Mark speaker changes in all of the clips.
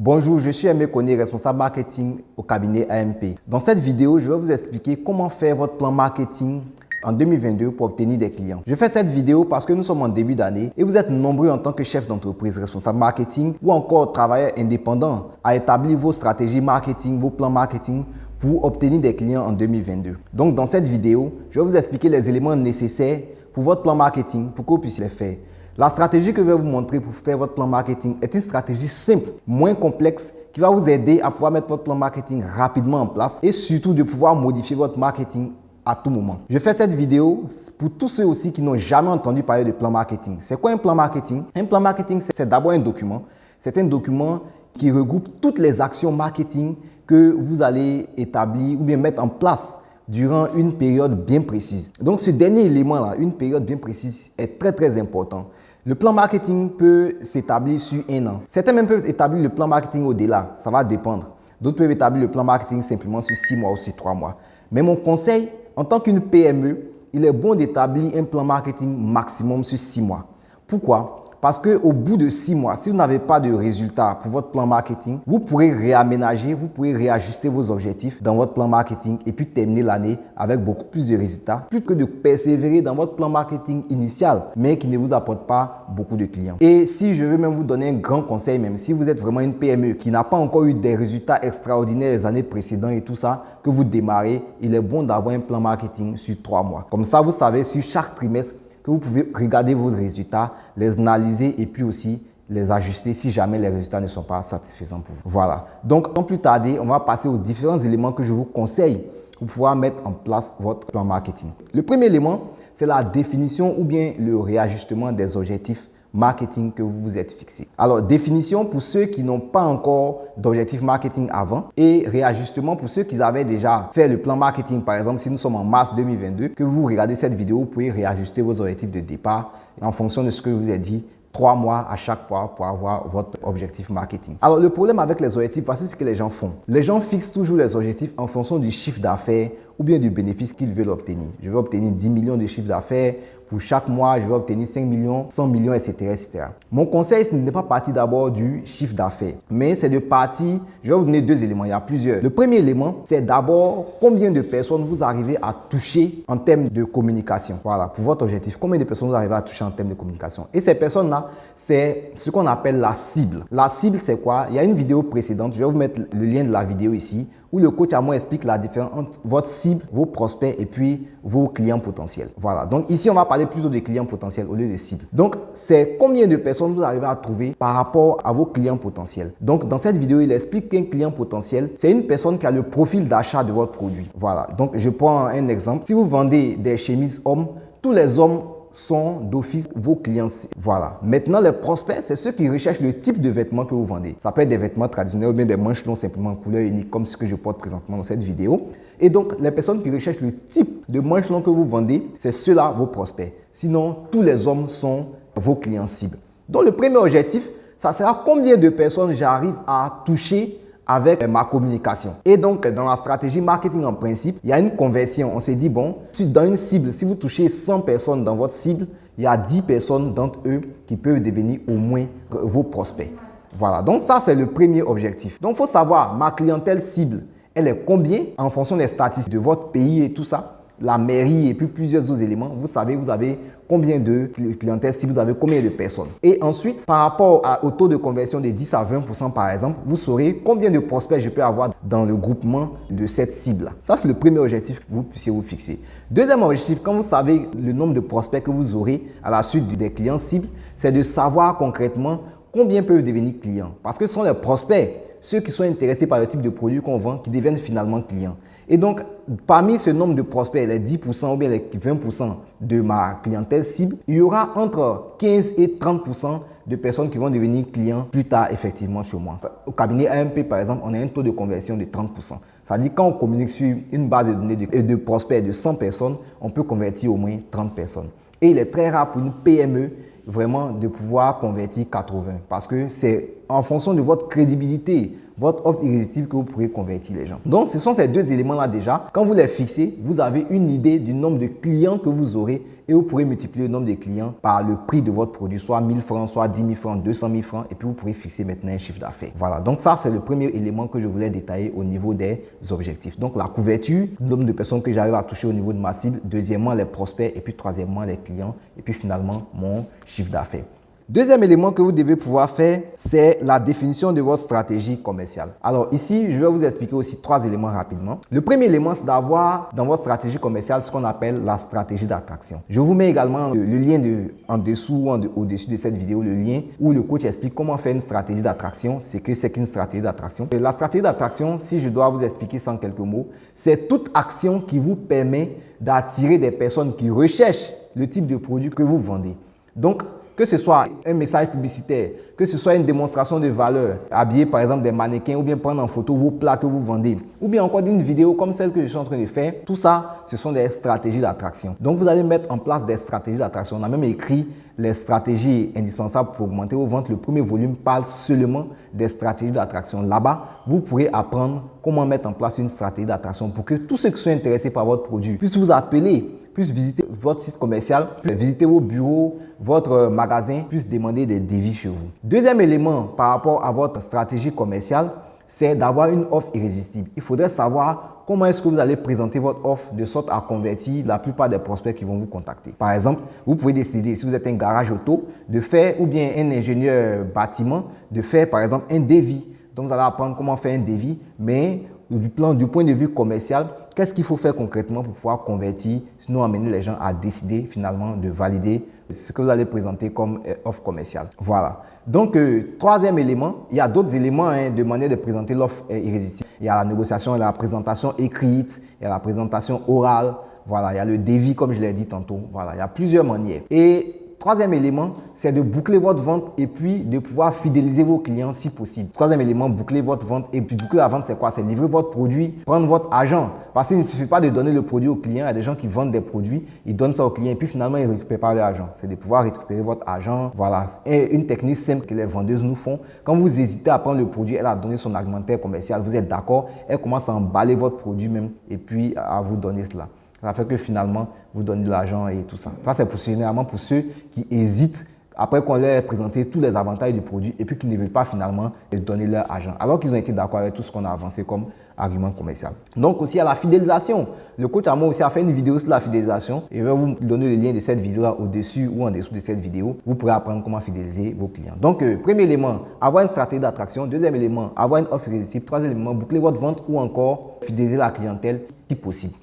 Speaker 1: Bonjour, je suis Aimé Koné, responsable marketing au cabinet AMP. Dans cette vidéo, je vais vous expliquer comment faire votre plan marketing en 2022 pour obtenir des clients. Je fais cette vidéo parce que nous sommes en début d'année et vous êtes nombreux en tant que chef d'entreprise, responsable marketing ou encore travailleur indépendant à établir vos stratégies marketing, vos plans marketing pour obtenir des clients en 2022. Donc dans cette vidéo, je vais vous expliquer les éléments nécessaires pour votre plan marketing pour que vous puissiez les faire. La stratégie que je vais vous montrer pour faire votre plan marketing est une stratégie simple, moins complexe, qui va vous aider à pouvoir mettre votre plan marketing rapidement en place et surtout de pouvoir modifier votre marketing à tout moment. Je fais cette vidéo pour tous ceux aussi qui n'ont jamais entendu parler de plan marketing. C'est quoi un plan marketing? Un plan marketing, c'est d'abord un document. C'est un document qui regroupe toutes les actions marketing que vous allez établir ou bien mettre en place durant une période bien précise. Donc ce dernier élément-là, une période bien précise, est très très important. Le plan marketing peut s'établir sur un an. Certains même peuvent établir le plan marketing au-delà. Ça va dépendre. D'autres peuvent établir le plan marketing simplement sur six mois ou sur trois mois. Mais mon conseil, en tant qu'une PME, il est bon d'établir un plan marketing maximum sur six mois. Pourquoi? Parce qu'au bout de six mois, si vous n'avez pas de résultats pour votre plan marketing, vous pourrez réaménager, vous pourrez réajuster vos objectifs dans votre plan marketing et puis terminer l'année avec beaucoup plus de résultats, plus que de persévérer dans votre plan marketing initial, mais qui ne vous apporte pas beaucoup de clients. Et si je veux même vous donner un grand conseil, même si vous êtes vraiment une PME qui n'a pas encore eu des résultats extraordinaires les années précédentes et tout ça, que vous démarrez, il est bon d'avoir un plan marketing sur trois mois. Comme ça, vous savez, sur chaque trimestre, vous pouvez regarder vos résultats, les analyser et puis aussi les ajuster si jamais les résultats ne sont pas satisfaisants pour vous. Voilà. Donc, sans plus tarder, on va passer aux différents éléments que je vous conseille pour pouvoir mettre en place votre plan marketing. Le premier élément, c'est la définition ou bien le réajustement des objectifs marketing que vous vous êtes fixé. Alors, définition pour ceux qui n'ont pas encore d'objectif marketing avant et réajustement pour ceux qui avaient déjà fait le plan marketing. Par exemple, si nous sommes en mars 2022, que vous regardez cette vidéo, vous pouvez réajuster vos objectifs de départ en fonction de ce que je vous ai dit trois mois à chaque fois pour avoir votre objectif marketing. Alors, le problème avec les objectifs, voici ce que les gens font. Les gens fixent toujours les objectifs en fonction du chiffre d'affaires ou bien du bénéfice qu'ils veulent obtenir. Je veux obtenir 10 millions de chiffre d'affaires pour chaque mois, je vais obtenir 5 millions, 100 millions, etc. etc. Mon conseil, ce n'est pas partir d'abord du chiffre d'affaires, mais c'est de partir, je vais vous donner deux éléments, il y a plusieurs. Le premier élément, c'est d'abord combien de personnes vous arrivez à toucher en termes de communication. Voilà, pour votre objectif, combien de personnes vous arrivez à toucher en termes de communication. Et ces personnes-là, c'est ce qu'on appelle la cible. La cible, c'est quoi? Il y a une vidéo précédente, je vais vous mettre le lien de la vidéo ici où le coach à moi explique la différence entre votre cible, vos prospects et puis vos clients potentiels. Voilà. Donc ici, on va parler plutôt des clients potentiels au lieu de cibles. Donc, c'est combien de personnes vous arrivez à trouver par rapport à vos clients potentiels? Donc, dans cette vidéo, il explique qu'un client potentiel, c'est une personne qui a le profil d'achat de votre produit. Voilà. Donc, je prends un exemple. Si vous vendez des chemises hommes, tous les hommes sont d'office vos clients. Voilà. Maintenant, les prospects, c'est ceux qui recherchent le type de vêtements que vous vendez. Ça peut être des vêtements traditionnels ou bien des manches longues simplement en couleur unique comme ce que je porte présentement dans cette vidéo. Et donc, les personnes qui recherchent le type de manches longues que vous vendez, c'est ceux-là vos prospects. Sinon, tous les hommes sont vos clients cibles. Donc, le premier objectif, ça sera combien de personnes j'arrive à toucher avec ma communication. Et donc, dans la stratégie marketing en principe, il y a une conversion. On s'est dit, bon, dans une cible, si vous touchez 100 personnes dans votre cible, il y a 10 personnes d'entre eux qui peuvent devenir au moins vos prospects. Voilà, donc ça, c'est le premier objectif. Donc, il faut savoir, ma clientèle cible, elle est combien en fonction des statistiques de votre pays et tout ça la mairie et puis plusieurs autres éléments, vous savez, vous avez combien de clientèle, si vous avez combien de personnes. Et ensuite, par rapport au taux de conversion de 10 à 20% par exemple, vous saurez combien de prospects je peux avoir dans le groupement de cette cible. Ça, c'est le premier objectif que vous puissiez vous fixer. Deuxième objectif, quand vous savez le nombre de prospects que vous aurez à la suite des clients cibles, c'est de savoir concrètement combien peuvent devenir clients. Parce que ce sont les prospects, ceux qui sont intéressés par le type de produit qu'on vend, qui deviennent finalement clients. Et donc, parmi ce nombre de prospects, les 10% ou bien les 20% de ma clientèle cible, il y aura entre 15 et 30% de personnes qui vont devenir clients plus tard effectivement chez moi. Au cabinet AMP, par exemple, on a un taux de conversion de 30%. Ça veut dire quand on communique sur une base de données de, de prospects de 100 personnes, on peut convertir au moins 30 personnes. Et il est très rare pour une PME vraiment de pouvoir convertir 80 parce que c'est en fonction de votre crédibilité, votre offre irrésistible que vous pourrez convertir les gens. Donc, ce sont ces deux éléments-là déjà. Quand vous les fixez, vous avez une idée du nombre de clients que vous aurez et vous pourrez multiplier le nombre de clients par le prix de votre produit, soit 1000 francs, soit 10 000 francs, 200 000 francs, et puis vous pourrez fixer maintenant un chiffre d'affaires. Voilà, donc ça, c'est le premier élément que je voulais détailler au niveau des objectifs. Donc, la couverture, le nombre de personnes que j'arrive à toucher au niveau de ma cible, deuxièmement, les prospects, et puis troisièmement, les clients, et puis finalement, mon chiffre d'affaires. Deuxième élément que vous devez pouvoir faire, c'est la définition de votre stratégie commerciale. Alors ici, je vais vous expliquer aussi trois éléments rapidement. Le premier élément, c'est d'avoir dans votre stratégie commerciale ce qu'on appelle la stratégie d'attraction. Je vous mets également le, lien de, en dessous ou au-dessus de cette vidéo, le lien où le coach explique comment faire une stratégie d'attraction. C'est que c'est qu'une stratégie d'attraction. La stratégie d'attraction, si je dois vous expliquer sans quelques mots, c'est toute action qui vous permet d'attirer des personnes qui recherchent le type de produit que vous vendez. Donc, que ce soit un message publicitaire, que ce soit une démonstration de valeur, habiller par exemple des mannequins ou bien prendre en photo vos plats que vous vendez, ou bien encore une vidéo comme celle que je suis en train de faire, tout ça, ce sont des stratégies d'attraction. Donc vous allez mettre en place des stratégies d'attraction. On a même écrit les stratégies indispensables pour augmenter vos ventes. Le premier volume parle seulement des stratégies d'attraction. Là-bas, vous pourrez apprendre comment mettre en place une stratégie d'attraction pour que tous ceux qui sont intéressés par votre produit puissent vous appeler puissent visiter votre site commercial, visiter vos bureaux, votre magasin, puissent demander des devis chez vous. Deuxième élément par rapport à votre stratégie commerciale, c'est d'avoir une offre irrésistible. Il faudrait savoir comment est-ce que vous allez présenter votre offre de sorte à convertir la plupart des prospects qui vont vous contacter. Par exemple, vous pouvez décider, si vous êtes un garage auto, de faire, ou bien un ingénieur bâtiment, de faire par exemple un devis. Donc, vous allez apprendre comment faire un devis, mais du, plan, du point de vue commercial, qu'est-ce qu'il faut faire concrètement pour pouvoir convertir, sinon amener les gens à décider finalement de valider ce que vous allez présenter comme euh, offre commerciale. Voilà. Donc, euh, troisième élément, il y a d'autres éléments hein, de manière de présenter l'offre euh, irrésistible. Il y a la négociation, il y a la présentation écrite, il y a la présentation orale, voilà, il y a le devis comme je l'ai dit tantôt. Voilà, il y a plusieurs manières. Et Troisième élément, c'est de boucler votre vente et puis de pouvoir fidéliser vos clients si possible. Troisième élément, boucler votre vente et puis boucler la vente, c'est quoi? C'est livrer votre produit, prendre votre argent. Parce qu'il ne suffit pas de donner le produit au client. Il y a des gens qui vendent des produits, ils donnent ça au client et puis finalement, ils ne récupèrent pas l'argent. C'est de pouvoir récupérer votre argent. Voilà. Et une technique simple que les vendeuses nous font. Quand vous hésitez à prendre le produit, elle a donné son argumentaire commercial, vous êtes d'accord, elle commence à emballer votre produit même et puis à vous donner cela. Ça fait que finalement, vous donnez de l'argent et tout ça. Ça, c'est pour, généralement pour ceux qui hésitent après qu'on leur ait présenté tous les avantages du produit et puis qu'ils ne veulent pas finalement donner leur argent. Alors qu'ils ont été d'accord avec tout ce qu'on a avancé comme argument commercial. Donc aussi à la fidélisation. Le coach à moi aussi a fait une vidéo sur la fidélisation et je vais vous donner le lien de cette vidéo là au-dessus ou en dessous de cette vidéo. Vous pourrez apprendre comment fidéliser vos clients. Donc, euh, premier élément, avoir une stratégie d'attraction. Deuxième élément, avoir une offre irrésistible. Troisième élément, boucler votre vente ou encore fidéliser la clientèle si possible.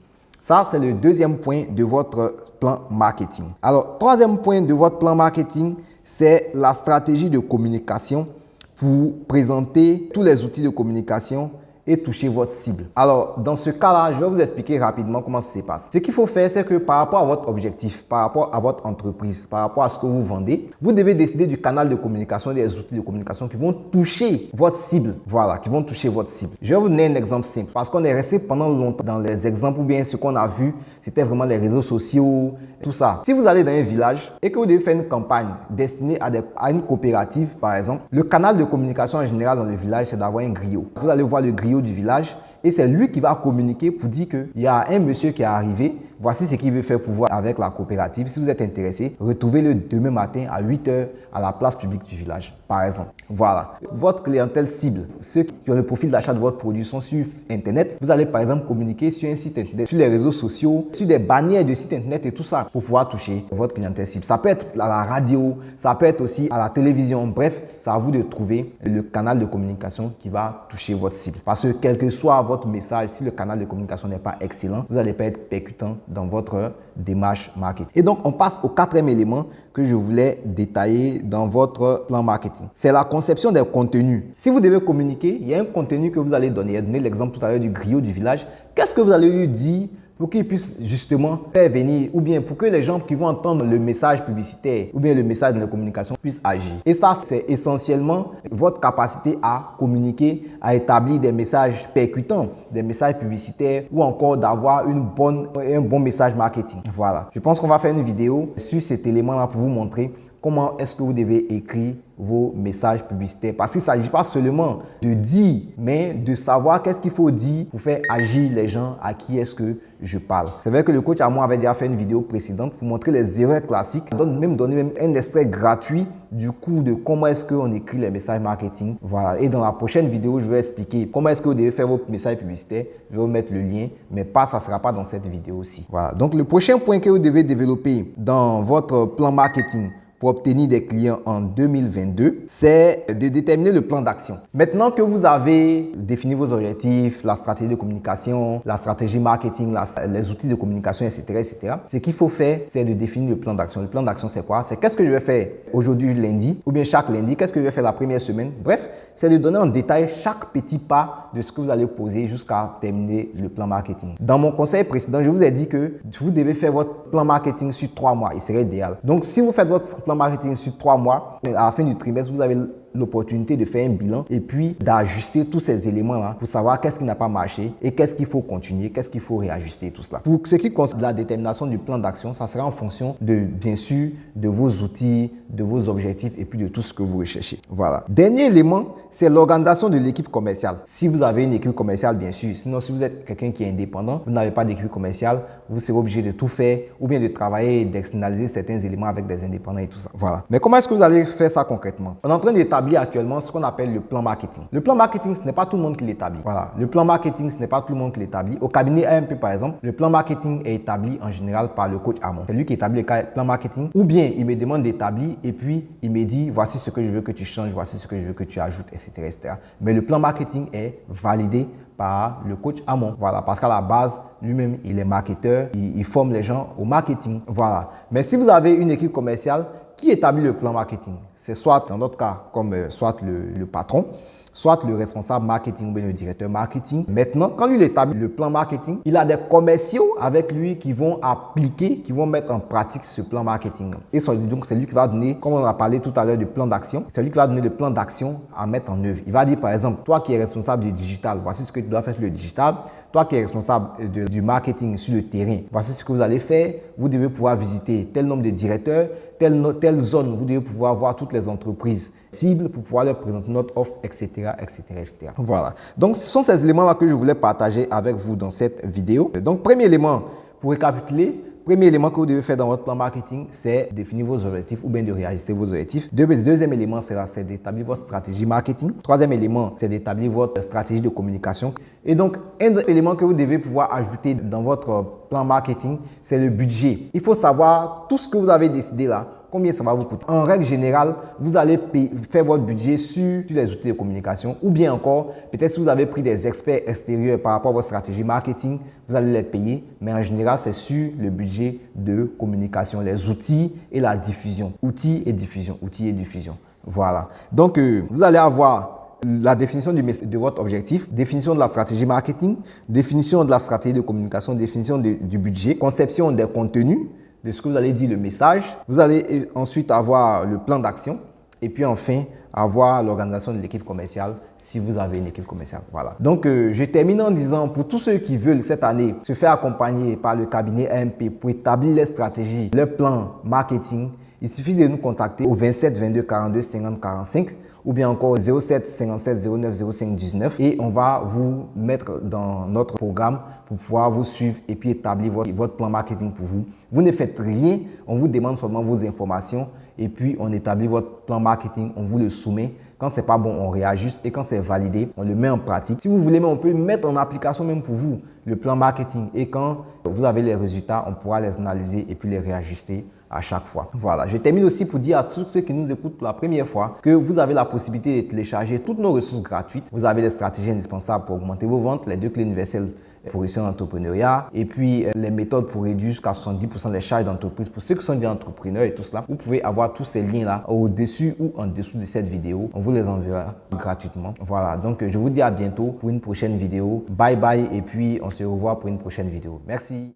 Speaker 1: Ça, c'est le deuxième point de votre plan marketing. Alors, troisième point de votre plan marketing, c'est la stratégie de communication pour présenter tous les outils de communication et toucher votre cible. Alors, dans ce cas-là, je vais vous expliquer rapidement comment ça se passe. Ce qu'il faut faire, c'est que par rapport à votre objectif, par rapport à votre entreprise, par rapport à ce que vous vendez, vous devez décider du canal de communication des outils de communication qui vont toucher votre cible. Voilà, qui vont toucher votre cible. Je vais vous donner un exemple simple parce qu'on est resté pendant longtemps dans les exemples ou bien ce qu'on a vu, c'était vraiment les réseaux sociaux, tout ça. Si vous allez dans un village et que vous devez faire une campagne destinée à, à une coopérative, par exemple, le canal de communication en général dans le village, c'est d'avoir un griot. Vous allez voir le griot du village et c'est lui qui va communiquer pour dire qu'il y a un monsieur qui est arrivé, voici ce qu'il veut faire pour voir avec la coopérative. Si vous êtes intéressé, retrouvez-le demain matin à 8 h à la place publique du village, par exemple. Voilà. Votre clientèle cible, ceux qui ont le profil d'achat de votre produit sont sur Internet. Vous allez par exemple communiquer sur un site Internet, sur les réseaux sociaux, sur des bannières de sites Internet et tout ça pour pouvoir toucher votre clientèle cible. Ça peut être à la radio, ça peut être aussi à la télévision. Bref, c'est à vous de trouver le canal de communication qui va toucher votre cible. Parce que quel que soit votre message, si le canal de communication n'est pas excellent, vous n'allez pas être percutant dans votre démarche marketing. Et donc, on passe au quatrième élément que je voulais détailler dans votre plan marketing. C'est la conception des contenus. Si vous devez communiquer, il y a un contenu que vous allez donner. J'ai donné l'exemple tout à l'heure du griot du village. Qu'est-ce que vous allez lui dire pour qu'ils puissent justement faire venir ou bien pour que les gens qui vont entendre le message publicitaire ou bien le message de la communication puissent agir. Et ça, c'est essentiellement votre capacité à communiquer, à établir des messages percutants, des messages publicitaires ou encore d'avoir une bonne, un bon message marketing. Voilà. Je pense qu'on va faire une vidéo sur cet élément-là pour vous montrer comment est-ce que vous devez écrire vos messages publicitaires. Parce qu'il ne s'agit pas seulement de dire, mais de savoir qu'est-ce qu'il faut dire pour faire agir les gens à qui est-ce que je parle. C'est vrai que le coach à moi avait déjà fait une vidéo précédente pour montrer les erreurs classiques. Donne même donner même un extrait gratuit du coup de comment est-ce qu'on écrit les messages marketing. Voilà. Et dans la prochaine vidéo, je vais expliquer comment est-ce que vous devez faire vos messages publicitaires. Je vais vous mettre le lien, mais pas, ça ne sera pas dans cette vidéo aussi. Voilà. Donc, le prochain point que vous devez développer dans votre plan marketing, obtenir des clients en 2022, c'est de déterminer le plan d'action. Maintenant que vous avez défini vos objectifs, la stratégie de communication, la stratégie marketing, les outils de communication, etc., etc., ce qu'il faut faire, c'est de définir le plan d'action. Le plan d'action, c'est quoi? C'est qu'est-ce que je vais faire aujourd'hui lundi ou bien chaque lundi, qu'est-ce que je vais faire la première semaine? Bref, c'est de donner en détail chaque petit pas de ce que vous allez poser jusqu'à terminer le plan marketing. Dans mon conseil précédent, je vous ai dit que vous devez faire votre plan marketing sur trois mois. Il serait idéal. Donc, si vous faites votre plan marketing sur trois mois, à la fin du trimestre, vous avez l'opportunité de faire un bilan et puis d'ajuster tous ces éléments-là pour savoir qu'est-ce qui n'a pas marché et qu'est-ce qu'il faut continuer, qu'est-ce qu'il faut réajuster, tout cela. Pour ce qui concerne la détermination du plan d'action, ça sera en fonction de, bien sûr, de vos outils, de vos objectifs et puis de tout ce que vous recherchez. Voilà. Dernier élément, c'est l'organisation de l'équipe commerciale. Si vous avez une équipe commerciale, bien sûr. Sinon, si vous êtes quelqu'un qui est indépendant, vous n'avez pas d'équipe commerciale, vous serez obligé de tout faire ou bien de travailler et d'externaliser certains éléments avec des indépendants et tout ça. Voilà. Mais comment est-ce que vous allez faire ça concrètement? On est en train d'établir actuellement ce qu'on appelle le plan marketing. Le plan marketing, ce n'est pas tout le monde qui l'établit. Voilà. Le plan marketing, ce n'est pas tout le monde qui l'établit. Au cabinet AMP, par exemple, le plan marketing est établi en général par le coach Amon. C'est lui qui établit le plan marketing. Ou bien, il me demande d'établir et puis il me dit, voici ce que je veux que tu changes, voici ce que je veux que tu ajoutes, etc. Mais le plan marketing est validé par le coach Amon. Voilà, parce qu'à la base, lui-même, il est marketeur, il, forme les gens au marketing. Voilà. Mais si vous avez une équipe commerciale, qui établit le plan marketing? C'est soit, dans notre cas, comme euh, soit le, patron, soit le responsable marketing ou le directeur marketing. Maintenant, quand lui établit le plan marketing, il a des commerciaux avec lui qui vont appliquer, qui vont mettre en pratique ce plan marketing. Et donc, c'est lui qui va donner, comme on a parlé tout à l'heure du plan d'action, c'est lui qui va donner le plan d'action à mettre en œuvre. Il va dire, par exemple, toi qui es responsable du digital, voici ce que tu dois faire sur le digital. Toi qui es responsable du marketing sur le terrain, voici ce que vous allez faire. Vous devez pouvoir visiter tel nombre de directeurs, telle, zone. Vous devez pouvoir voir toutes les entreprises cibles pour pouvoir leur présenter notre offre, etc., etc., etc. Voilà. Donc, ce sont ces éléments-là que je voulais partager avec vous dans cette vidéo. Donc, premier élément, pour récapituler, Premier élément que vous devez faire dans votre plan marketing, c'est définir vos objectifs ou bien de réajuster vos objectifs. Deuxième élément, c'est d'établir votre stratégie marketing. Troisième élément, c'est d'établir votre stratégie de communication. Et donc, un élément que vous devez pouvoir ajouter dans votre plan marketing, c'est le budget. Il faut savoir tout ce que vous avez décidé là, combien ça va vous coûter. En règle générale, vous allez faire votre budget sur, les outils de communication ou bien encore, peut-être si vous avez pris des experts extérieurs par rapport à votre stratégie marketing, vous allez les payer. Mais en général, c'est sur le budget de communication, les outils et la diffusion. Outils et diffusion, outils et diffusion. Voilà. Donc, euh, vous allez avoir la définition de votre objectif, définition de la stratégie marketing, définition de la stratégie de communication, définition du budget, conception des contenus, de ce que vous allez dire, le message. Vous allez ensuite avoir le plan d'action et puis enfin avoir l'organisation de l'équipe commerciale si vous avez une équipe commerciale. Voilà. Donc, euh, je termine en disant pour tous ceux qui veulent cette année se faire accompagner par le cabinet AMP pour établir les stratégies, le plan marketing, il suffit de nous contacter au 27 22 42 50 45 ou bien encore 07 57 09 05 19 et on va vous mettre dans notre programme pour pouvoir vous suivre et puis établir votre, votre plan marketing pour vous. Vous ne faites rien, on vous demande seulement vos informations et puis on établit votre plan marketing, on vous le soumet. Quand c'est pas bon, on réajuste et quand c'est validé, on le met en pratique. Si vous voulez, on peut mettre en application même pour vous le plan marketing et quand vous avez les résultats, on pourra les analyser et puis les réajuster à chaque fois. Voilà, je termine aussi pour dire à tous ceux qui nous écoutent pour la première fois que vous avez la possibilité de télécharger toutes nos ressources gratuites. Vous avez les stratégies indispensables pour augmenter vos ventes, les deux clés universelles pour réussir l'entrepreneuriat et puis euh, les méthodes pour réduire jusqu'à 70% les charges d'entreprise. Pour ceux qui sont des entrepreneurs et tout cela, vous pouvez avoir tous ces liens-là au-dessus ou en dessous de cette vidéo. On vous les enverra gratuitement. Voilà, donc je vous dis à bientôt pour une prochaine vidéo. Bye bye et puis on se revoit pour une prochaine vidéo. Merci.